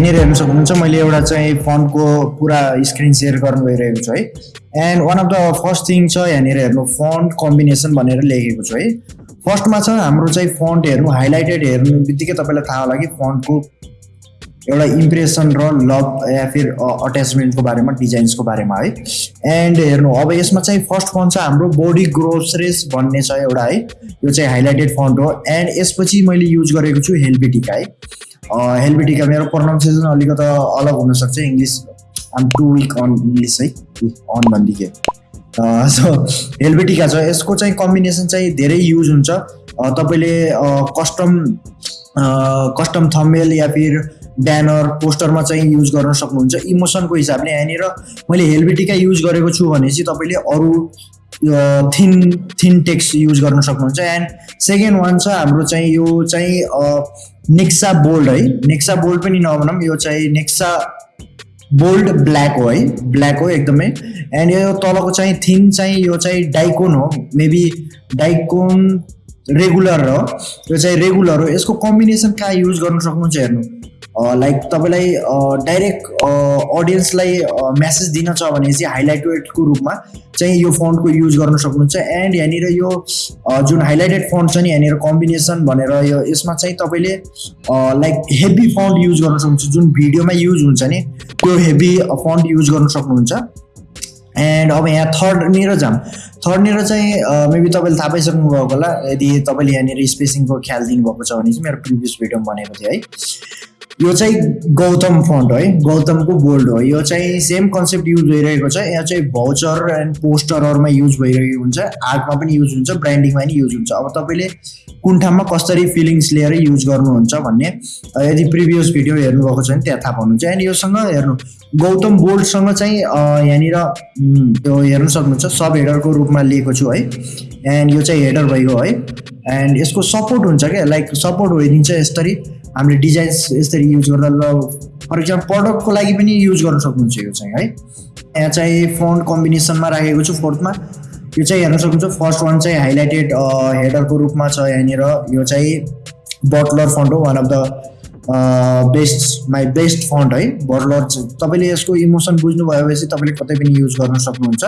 यहाँनिर हेर्न सक्नुहुन्छ मैले एउटा चाहिँ फन्टको पुरा स्क्रिन सेयर गर्नु गइरहेको छु है। And one of the first thing छ यहाँनिर हेर्नु फन्ट कम्बिनेसन भनेर लेखेको छु है। फर्स्टमा छ हाम्रो चाहिँ फन्ट हेर्नु हाइलाइटेड हेर्नु बित्तिकै तपाईँलाई थाहा होला कि फन्टको एउटा इम्प्रेसन र लभ या फिर अट्याचमेन्टको बारेमा डिजाइन्सको बारेमा है। एन्ड हेर्नु अब यसमा चाहिँ फर्स्ट फन्ट छ हाम्रो बोडी ग्रोसरेस भन्ने छ एउटा है। यो चाहिँ हाइलाइटेड फन्ट हो। एन्ड यसपछि मैले युज गरेको छु हेल्बेटिका है। हेल्बेटिका मेरो प्रोनाउन्सिएसन अलिकति अलग हुनसक्छ English I'm to week on English है अन भनिदिएँ सो हेल्बेटिका छ। यसको चाहिँ कम्बिनेसन चाहिँ धेरै युज हुन्छ। तपाईँले कस्टम कस्टम थमेल या फिर ब्यानर पोस्टरमा चाहिँ युज गर्न सक्नुहुन्छ। इमोसनको हिसाबले यहाँनिर मैले हेल्बेटिका युज गरेको छु भने चाहिँ तपाईँले अरू थिन थिन टेक्स्ट युज गर्न सक्नुहुन्छ। एन्ड सेकेन्ड वान छ हाम्रो चाहिँ यो चाहिँ नेक्सा बोल्ड है? नेक्सा बोल्ड पनि नभनौँ यो चाहिँ नेक्सा बोल्ड ब्ल्याक हो है? ब्ल्याक हो एकदमै। एन्ड यो तलको चाहिँ थिन चाहिँ यो चाहिँ डाइकोन हो मेबी डाइकोन रेगुलर हो। यो चाहिँ रेगुलर हो। यसको कम्बिनेसन कहाँ युज गर्न सक्नुहुन्छ हेर्नु? लाइक तपाईँलाई डाइरेक्ट अडियन्सलाई म्यासेज दिन छ भने चाहिँ हाइलाइटेडको रूपमा चाहिँ यो फन्टको युज गर्न सक्नुहुन्छ। एन्ड यहाँनिर यो जुन हाइलाइटेड फन्ट छ नि यहाँनिर कम्बिनेसन भनेर यो यसमा चाहिँ तपाईँले लाइक हेभी फन्ट युज गर्न सक्नुहुन्छ। जुन भिडियोमा युज हुन्छ नि त्यो हेभी फन्ट युज गर्न सक्नुहुन्छ। एन्ड अब यहाँ थर्डनिर जाऊँ। थर्डनिर चाहिँ मेबी तपाईँले थाहा पाइसक्नु भएको होला। यदि तपाईँले यहाँनिर स्पेसिङको ख्याल दिनुभएको छ भने चाहिँ मेरो प्रिभियस भिडियोमा भनेको थिएँ है। यो चाहिँ गौतम फन्ट है गौतमको बोल्ड हो। यो चाहिँ सेम कन्सेप्ट युज भइरहेको छ। यहाँ चाहिँ भाउचर एन्ड पोस्टरहरूमा युज भइरहेको हुन्छ। आर्टमा पनि युज हुन्छ। ब्रान्डिङमा पनि युज हुन्छ। अब तपाईँले कुन ठाउँमा कसरी फिलिङ्स लिएर युज गर्नुहुन्छ भन्ने यदि प्रिभियस भिडियो हेर्नुभएको छ भने त्यहाँ थाहा पाउनुहुन्छ। एन्ड योसँग हेर्नु गौतम बोल्डसँग चाहिँ यहाँनिर त्यो हेर्नु सक्नुहुन्छ। सब हेडरको रूपमा लिएको छु है। एन्ड यो चाहिँ हेडर भइगयो है एन्ड यसको सपोर्ट हुन्छ क्या? लाइक सपोर्ट भइदिन्छ यसरी। हामीले डिजाइन्स यसरी युज गर्दा ल फर इक्जाम्पल प्रडक्टको लागि पनि युज गर्न सक्नुहुन्छ यो चाहिँ है? यहाँ चाहिँ फन्ट कम्बिनेसनमा राखेको छु फोर्थमा यो चाहिँ हेर्न सक्नुहुन्छ फर्स्ट वान चाहिँ हाइलाइटेड हेडरको रूपमा छ यहाँनिर। यो चाहिँ बटलर फन्ट हो one of the best my best font है? बटलर तपाईँले यसको इमोसन बुझ्नु भएपछि तपाईँले कतै पनि युज गर्न सक्नुहुन्छ।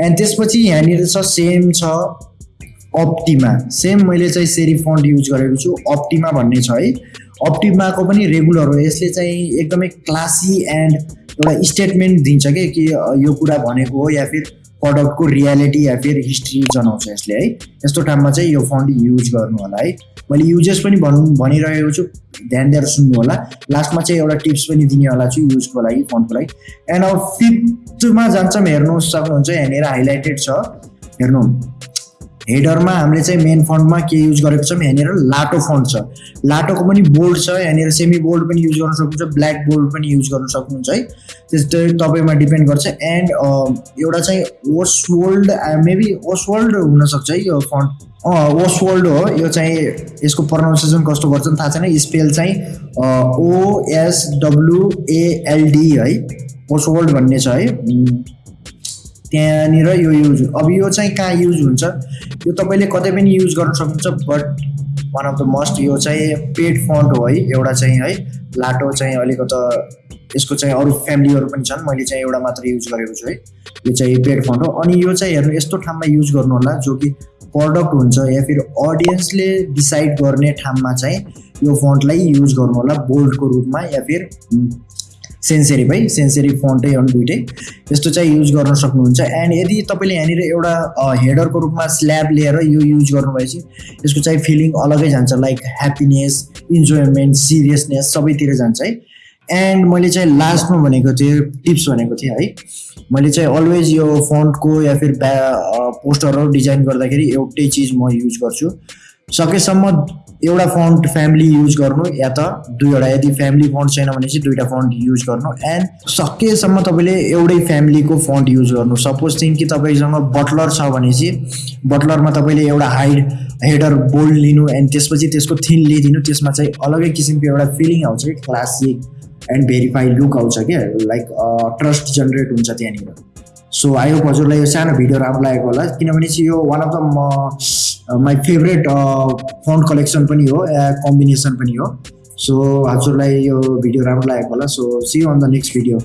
एन्ड त्यसपछि यहाँनिर छ सेम छ अप्टिमा सेम मैले चाहिँ सेरी फन्ट युज गरेको छु अप्टिमा भन्ने छ है? अप्टिमाको पनि रेगुलर हो। यसले चाहिँ एकदमै क्लासी एन्ड एउटा स्टेटमेन्ट दिन्छ कि कि यो कुरा भनेको हो या फिर प्रडक्टको रियालिटी या फिर हिस्ट्री जनाउँछ यसले है। यस्तो टाइममा चाहिँ यो फन्ट युज गर्नु होला है। मैले युजेस पनि भन् भनिरहेको छु ध्यान दिएर सुन्नु होला। लास्टमा चाहिँ एउटा टिप्स पनि दिने होला छु युजको लागि फन्टको लागि। एन्ड अब फिफ्थमा जान्छौँ हेर्नु सक्नुहुन्छ यहाँनिर हाइलाइटेड छ। हेर्नु। हेडरमा हामीले चाहिँ मेन फन्टमा के युज गरेको छौँ यहाँनिर लाटो फन्ट छ। लाटोको पनि बोल्ड छ यहाँनिर सेमी बोल्ड पनि युज गर्न सक्नुहुन्छ ब्ल्याक बोल्ड पनि युज गर्न सक्नुहुन्छ है। त्यस्तै तपाईँमा डिपेन्ड गर्छ। एन्ड एउटा चाहिँ ओसवोल्ड मेबी ओसवोल्ड हुनसक्छ है यो फन्ट अँ ओसवोल्ड हो। यो चाहिँ यसको प्रोनाउन्सिएसन कस्तो गर्छ थाहा छैन। स्पेल चाहिँ ओएसडब्लुएएलडी है। ओसवोल्ड भन्ने छ है। त्यहाँनिर यो युज अब यो चाहिँ कहाँ युज हुन्छ? यो तपाईँले कतै पनि युज गर्न सक्नुहुन्छ but one of the must यो चाहिँ पेड फन्ट हो है एउटा चाहिँ है लाटो चाहिँ अलिकति यसको चाहिँ अरू फ्यामिलीहरू पनि छन् मैले चाहिँ एउटा मात्र युज गरेको छु है। यो चाहिँ पेड फन्ट हो। अनि यो चाहिँ हेर्नु यस्तो ठाउँमा युज गर्नु होला जो कि प्रडक्ट हुन्छ या फिर अडियन्सले डिसाइड गर्ने ठाउँमा चाहिँ यो फन्टलाई युज गर्नु होला बोल्डको रूपमा या फिर सेन्सेरी है सेन्सेरी फन्टै हो दुइटै। यस्तो चाहिँ युज गर्न सक्नुहुन्छ। एन्ड यदि तपाईँले यहाँनिर एउटा हेडरको रूपमा स्ल्याब लिएर यो युज गर्नुभएपछि यसको चाहिँ फिलिङ अलगै जान्छ। लाइक ह्याप्पिनेस इन्जोयमेन्ट सिरियसनेस सबैतिर जान्छ है। एन्ड मैले चाहिँ लास्टमा भनेको थिएँ टिप्स भनेको थिएँ है। मैले चाहिँ अलवेज यो फन्टको या फिर ब्या पोस्टरहरू डिजाइन गर्दाखेरि एउटै चिज म युज गर्छु। सकेसम्म एउटा फन्ट फ्यामिली युज गर्नु या त दुईवटा यदि फ्यामिली फन्ट छैन भने चाहिँ दुईवटा फन्ट युज गर्नु. एन्ड सकेसम्म तपाईँले एउटै फ्यामिलीको फन्ट युज गर्नु. सपोज थिङ कि तपाईँसँग बटलर छ भने चाहिँ बटलरमा तपाईँले एउटा हाइड हेडर बोल्ड लिनु एन्ड त्यसपछि त्यसको थिन लिइदिनु त्यसमा चाहिँ अलगै किसिमको एउटा फिलिङ आउँछ कि क्लासिक एन्ड भेरिफाइड लुक आउँछ क्या लाइक ट्रस्ट जेनेरेट हुन्छ त्यहाँनिर। सो आई होप हजुरलाई यो सानो भिडियो राम्रो लागेको होला किनभने चाहिँ यो one of the my favourite font collection पनि हो या कम्बिनेसन पनि हो। सो हजुरलाई यो भिडियो राम्रो लागेको होला। So see on the next video